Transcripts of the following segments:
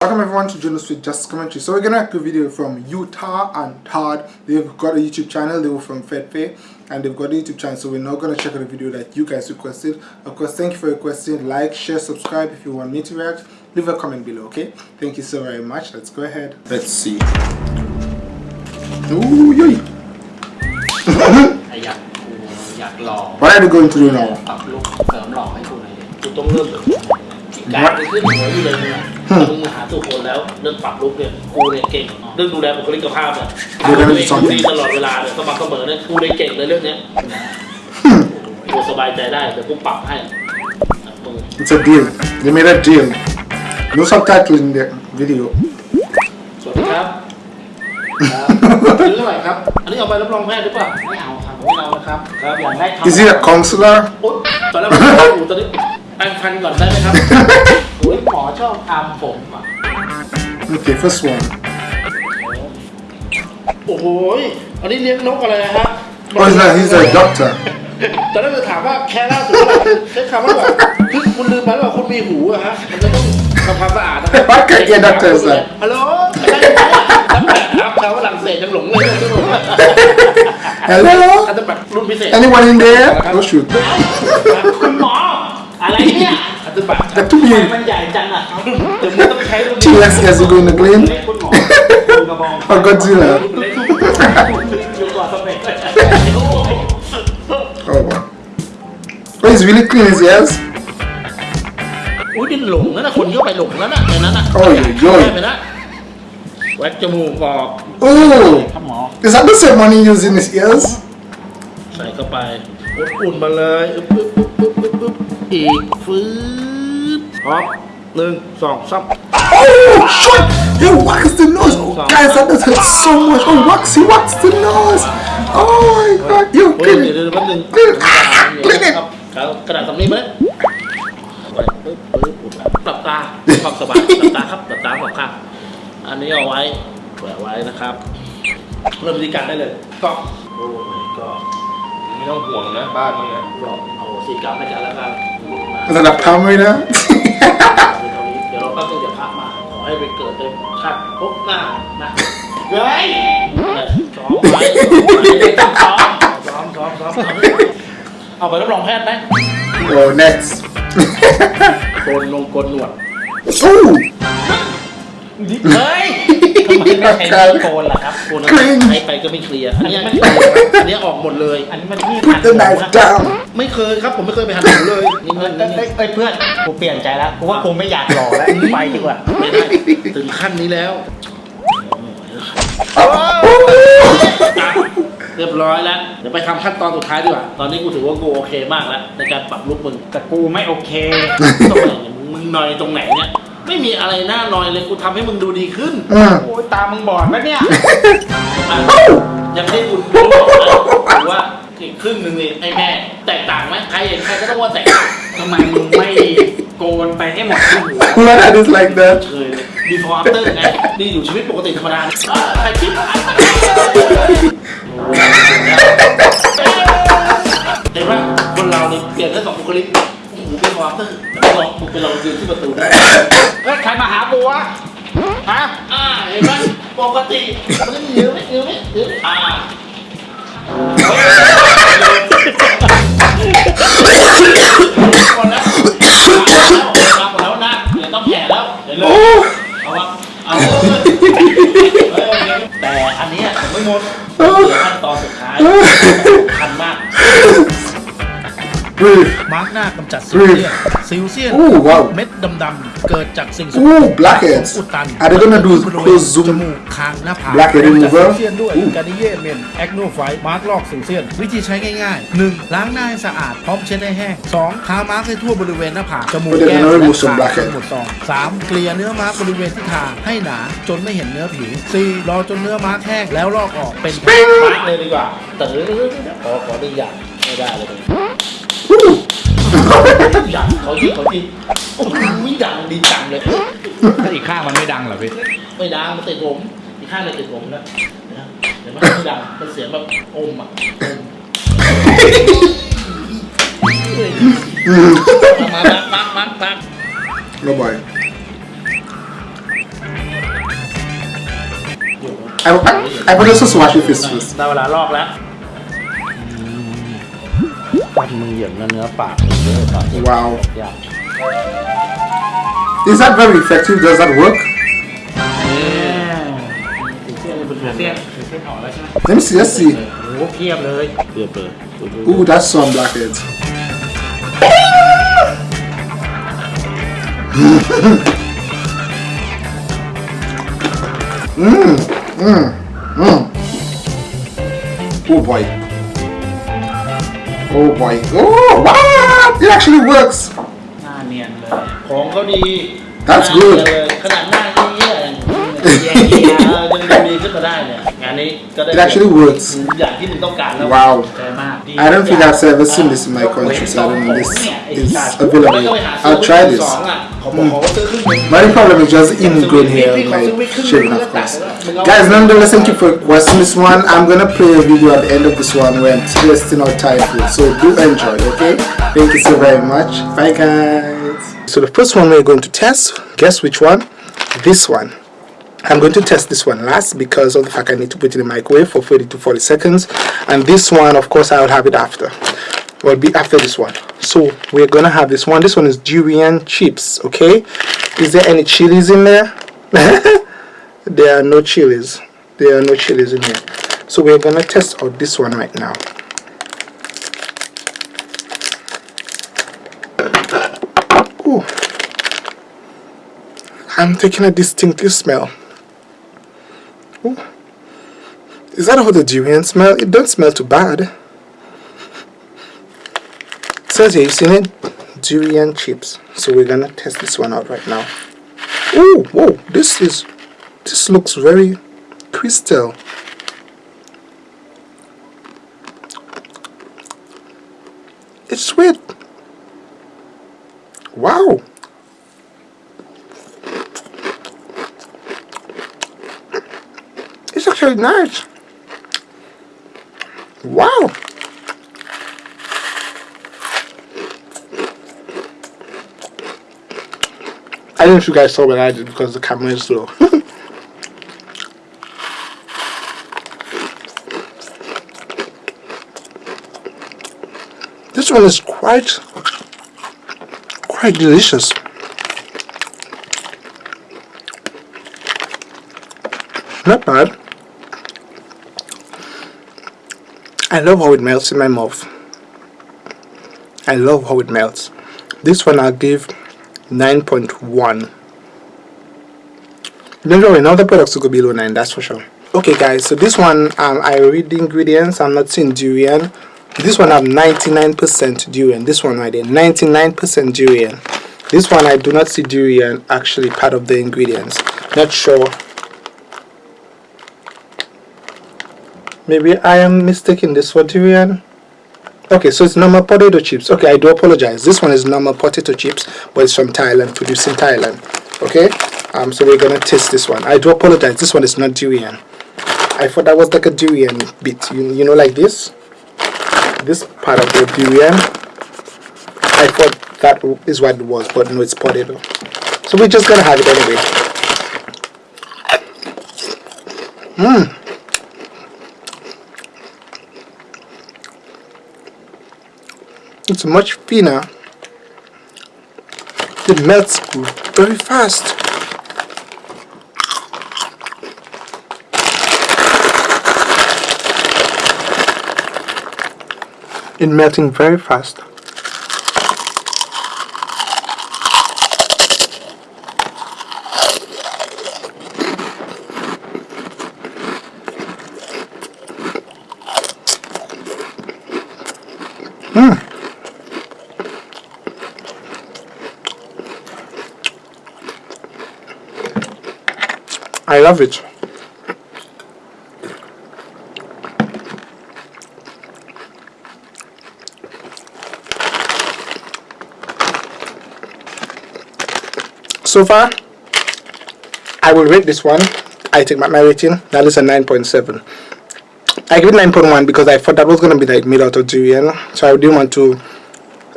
Welcome everyone to Jonas with Just Commentary. So we're gonna make a video from Utah and Todd. They've got a YouTube channel, they were from FedPay and they've got a YouTube channel. So we're now gonna check out a video that you guys requested. Of course, thank you for requesting. Like, share, subscribe if you want me to react. Leave a comment below, okay? Thank you so very much. Let's go ahead. Let's see. Ooh, yoy. are we going to do now? ปรับลุกเสริมหล่อให้กูหน่อยดิกูต้องเริ่มจากการไปขึ้นหัวอยู่เลยเนี่ยมึงมาหาตัวคนแล้วเรื่องปรับลุกเนี่ยกูเนี่ยเก่งเรื่องดูแลบุคลิกภาพเนี่ยดูแลตัวเป็นเองสองดีตลอดเวลาเลยสม่ำเสมอเนี่ยกูเลยเก่งเลยเรื่องเนี้ยกูสบายใจได้เดี๋ยวกูปรับให้มึง It's a deal. They made a deal. No subtitle in the video. สวัสดีครับครับซื้อเท่าไหร่ครับ อันนี้เอาไปรับรองแพทย์หรือเปล่า ไม่เอาครับไม่เอานะครับครับอยากได้ทำ Is he a counselor? อุ๊ยตอนแรกผมบอกอยู่ตอนนี้ แปรงฟันก่อนได้ไหมครับ โอ้ยหมอชอบทำผมอะ Okay, first one. โอ้โหยอันนี้เลี้ยงนกอะไรนะฮะ Oh, he's a, he's a doctor. ตอนแรกจะถามว่าแค่ล่าสุดเท่าไหร่ใช้คำว่าแบบคือคุณลืมไปว่าคุณมีหูอะฮะ มันจะต้องทำความสะอาดนะครับ Why can't you doctor is that? ฮัลโหลไม่ได้ไหมตั้งแต่ครับชาวฝรั่งเศสยังหลงเลยใช่ไหม Hello? อันนั้นแบบรุ่นพิเศษ Anyone in there? Oh shoot. คุณหมอ อะไรเนี่ยอันนั้นแบบ That took me มันใหญ่จังอ่ะเดี๋ยวมึงต้องใช้รุ่นนี้ T-Rex as you go in the plane. คุณหมอคุณกระบอง Or Godzilla. อยู่ก่อนสเปก Oh wow. Oh, he's really clean his ears. อุ้ยดินหลงแล้วนะคนเข้าไปหลงแล้วนะในนั้นอ่ะ โอ้ยโย่ย ได้ไปนะแว็กจมูกออก Oh, ครับหมอ is that the same one he used in his ears? ใส่เข้าไปอุ่นๆมาเลยอึ๊บอึ๊บอึ๊บอึ๊บ ๊บ อึ๊บอึ๊บอีกฟื้นพร้อมหนึ่งสองสาม Oh, shit! He waxed the nose. Oh, guys, that does hurt so much. Oh, wax, he waxed the nose. Oh my god, you เฮ้ย clean เดี๋ยว it. เดี๋ยวแป๊บนึง Clean it. Ah, clean ครับ it. ครับกระดาษสำลีมาเลยไว้ปึ๊บปึ๊บอุดหลับตาความสบายหลับตาครับหลับตาสองข้างอันนี้เอาไว้แขวนไว้นะครับ เริ่มวิธีการได้เลยก็โอ้ my god ไม่ต้องห่วงนะบ้านมึงอะรอบเอาสีกรรมให้กันแล้วกัน Is that a palm reader? เดี๋ยวเราตั้งใจจะพักมา ขอให้ไปเกิดในชาติพบหน้านะเฮ้ยซ้อมไว้ต้องซ้อมซ้อมซ้อมซ้อมเอาไปรับรองแพทย์ไหม oh, next. โกนลงโกนหนวด Ooh, เฮ้ย ทำไมไม่ใช้มีดโกนล่ะครับโกนใช้ไปก็ไม่เคลียร์อันนี้อันนี้ออกหมดเลย อันนี้มันมีด put the knife down. ไม่เคยครับ ผมไม่เคยไปหันหนูเลยนี่เอ้เงิยนเอ้ยเอ้ยเอ้ยเพื่อนกูเปลี่ยนใจแล้วกูว่ากูไม่อยากหล่อแล้วไปดีกว่าไม่ได้ถึงขั้นนี้แล้วเรียบร้อยแล้ว เดี๋ยวไปทำขั้นตอนสุดท้ายดีกว่า ตอนนี้กูถือว่ากูโอเคมากแล้ว ในการปรับลุกมึงแต่กูไม่โอเค ตรงไหนเนี่ยมึงนอยตรงไหนเนี่ย ไม่มีอะไรน่านอยเลยกูทำให้มึงดูดีขึ้น Mm. โอ้ยตามึงบอดปะเนี่ยอะยังไม่ได้คุณรู้หรอกนะถือว่าอีกครึ่งหนึ่งนี่ให้แม่ แตกต่างไหมใครเห็นใครก็ต้องว่าแตกต่างทำไมมึงไม่โกนไปให้หมดที่หัว Why that is like that? เคยเลย before after ไงนี่อยู่ชีวิตปกติธรรมดาอะใครคิดเห็นไหมคนเราเนี่ยเปลี่ยนแค่สองบุคลิกโอ้โห before after แล้วลองมึงไปลองยืนที่ประตูดิ เฮ้ยใครมาหากูวะฮะอ่าเห็นไหมปกติมันก็ยืนไหมยืนไหมยืนอ่าหมดแล้วมาหมดแล้วนะเดี๋ยวต้องแผ่แล้วเดี๋ยวเลยเอาวะเอาเลยเฮ้ยแต่อันนี้ผมไม่หมดเหลือขั้นตอนสุดท้ายสำคัญมาก มาร์กหน้ากำจัดซิลเซียนซิลเซียน Ooh, wow. เม็ดดำๆเกิดจากสิ่งสกปร Ooh, ก blackheads. อุดตัน Are they gonna do บริเวณ close จ zoom มูกคางหน้าผาก blackhead กำจัด remover? ซิลเซียนด้วยการนิเยเมนแอคโนไฟมาร์กลอกซิลเซียน วิธีใช้ง่ายๆ 1. ล้างหน้าให้สะอาดพร้อมเช็ดให้แห้ง 2. ทามาร์กให้ทั่วบริเวณหน้าผากจมูก But they're แก้ม gonna และ remove some คาง blackhead จนหมดซอง 3. เกลี่ยเนื้อมาร์กบริเวณที่ทาให้หนาจนไม่เห็นเนื้อผิว 4. รอจนเนื้อมาร์กแห้งแล้วลอกออกเป็นแผ่นมาร์กเลยดีกว่าแต่ขอขอได้อย่างไม่ได้เลย Ooh. ดังเขาทีเขาที่โอ้ยดังดีจังเลย ถ้าอีกข้างมันไม่ดังเหรอพี่ ไม่ดังมันติดผมอีกข้างเลยติดผมนะเดี๋ยวมันไม่ดังมันเสียงแบบอมอะมามามามามาเราบ่อยไอ้พวกไอ้พวกนี้สู้สวัสดิ์ฟิสฟิสได้เวลาลอกแล้ว มึงเหยียบเนื้อปากมึงเลยปากมึง Wow. ยาก Is that very effective? Does that work? เสี้ยนเสี้ยนออกแล้วใช่ไหม Let me see. Let's see. โอ้โหเพียบเลยเพียบเลย Ooh, that's some blackheads. Mmm, mmm, mmm. Oh boy. Oh boy. Oh, wow! It actually works. หน้าเนียนเลย ของเขาดี That's หน้า good. เนียนเลยขนาดหน้าเยี่ยๆแย่ๆยังดูดี ขึ้นมาได้เนี่ย งานนี้ก็ได้ It actually works. อย่างที่มึงต้องการแล้ว Wow. ใจมากดี I don't think I've ever seen this in my country, so I don't know this is available. I'll try this. เขาบอกเขาซื้อครึ่งหนึ่ง My only problem is just ingrown hair on my shaving, of course. Guys, nonetheless, thank you for watching this one. I'm gonna play a video at the end of this one where I'm testing out Thai food. So do enjoy, okay? Thank you so very much. Bye, guys. So the first one we're going to test, guess which one? This one. I'm going to test this one last because of the fact I need to put it in the microwave for 30 to 40 seconds. And this one, of course, I'll have it after. Will be after this one. So we're gonna have this one. This one is durian chips. Okay. Is there any chilies in there? there are no chilies. There are no chilies in here. So we're gonna test out this one right now. Ooh. I'm taking a distinctive smell. Ooh. Is that how the durian smell? It don't smell too bad. It says here, you seen it? Durian chips. So we're gonna test this one out right now. Oh, whoa! This is, this looks very crystal. It's sweet. Wow. Actually nice. Wow. I don't know if you guys saw what I did because the camera is slow. this one is quite quite delicious. Not bad. I love how it melts in my mouth. I love how it melts. This one I'll give 9.1. Don't worry, now the products will go below 9, that's for sure. Okay guys, so this one, um, I read the ingredients, I'm not seeing durian. This one have 99% durian, this one right there, 99% durian. This one I do not see durian actually part of the ingredients. Not sure. Maybe I am mistaking this for durian. Okay, so it's normal potato chips. Okay, I do apologize. This one is normal potato chips, but it's from Thailand, produced in Thailand. Okay, um, so we're gonna taste this one. I do apologize. This one is not durian. I thought that was like a durian bit. You, you know, like this. This part of the durian. I thought that is what it was, but no, it's potato. So we're just gonna have it anyway. Mmm. It's much thinner. It melts very fast. It melting very fast. I love it. So far, I will rate this one. I take my, my rating. That is a 9.7. I give it 9.1 because I thought that was going to be like made out of durian. So I didn't want to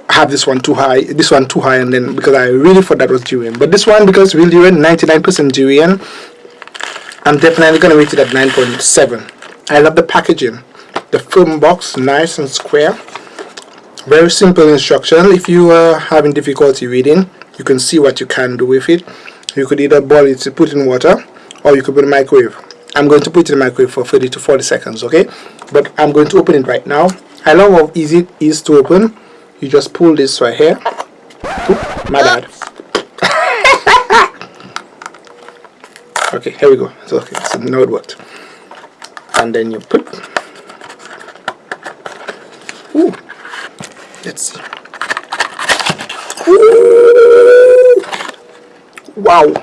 have this one too high, this one too high, and then because I really thought that was durian. But this one, because real durian, 99% durian, I'm definitely gonna rate it at 9.7 I love the packaging. The film box nice and square. Very simple instruction. If you are having difficulty reading you can see what you can do with it. You could either boil it to put in water or you could put in microwave. I'm going to put it in the microwave for 30 to 40 seconds okay? But I'm going to open it right now. I love how easy it is to open? You just pull this right here. Oop, my bad okay here we go. So okay so now it worked. And then you put Ooh. let's see. Ooh. wow.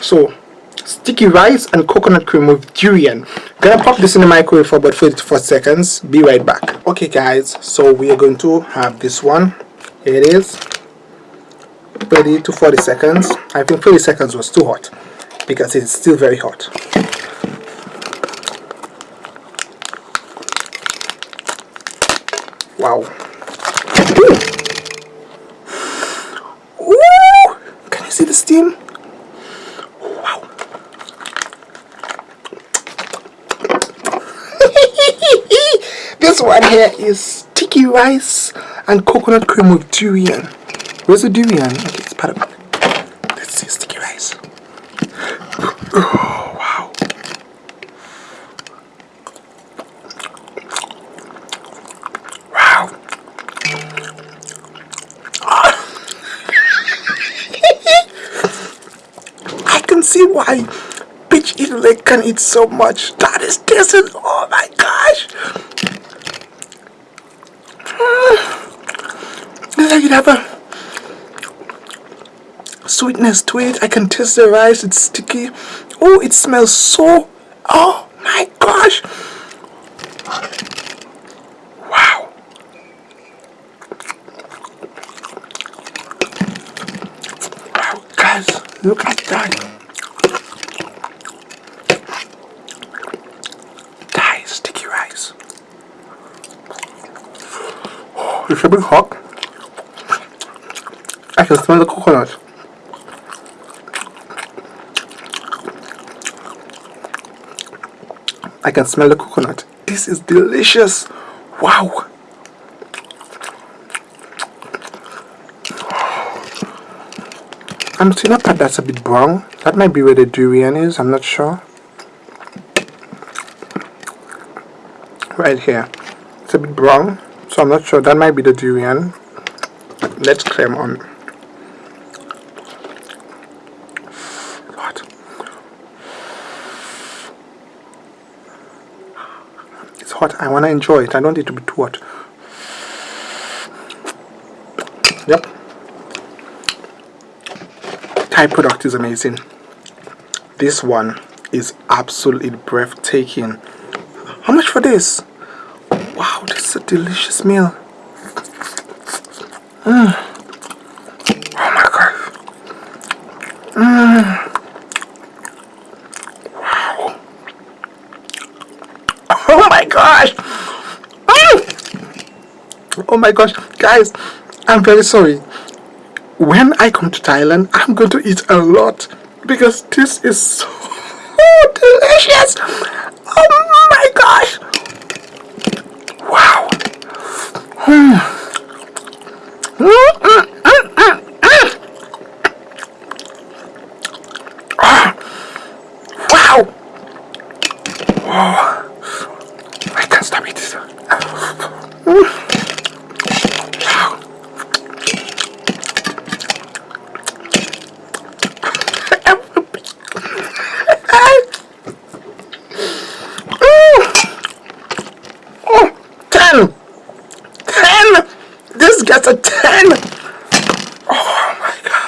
So sticky rice and coconut cream with durian. Gonna pop this in the microwave for about 30 to 40 seconds. Be right back. Okay guys so we are going to have this one. Here it is. 30 to 40 seconds. I think 30 seconds was too hot because it's still very hot. Wow. Can you see the steam? Wow. This one here is sticky rice and coconut cream with durian. Where's the durian? Okay it's part of it let's see sticky rice oh, wow wow I can see why bitch Peach Italy can eat so much. That is decent. Oh my gosh. I can have a sweetness to it. I can taste the rice. It's sticky. Oh, it smells so. Oh my gosh. Wow. Wow, guys, look at that. Is sticky rice. Oh, it's a bit hot. I can smell the coconut. I can smell the coconut. This is delicious. Wow. I'm seeing a part that's a bit brown. That might be where the durian is. I'm not sure. Right here. It's a bit brown. So I'm not sure. That might be the durian. Let's claim on. Hot. I want to enjoy it. I don't need to be too hot. Yep. Thai product is amazing. This one is absolutely breathtaking. How much for this? Wow, this is a delicious meal. Mm. Oh my god. Mm. Wow. Oh my gosh. Mm. Oh my gosh. Guys, I'm very sorry. When I come to Thailand, I'm going to eat a lot because this is so delicious. Oh my gosh. Wow. Mm. Mm, mm. Ah. Wow. Oh, 10 10 this gets a 10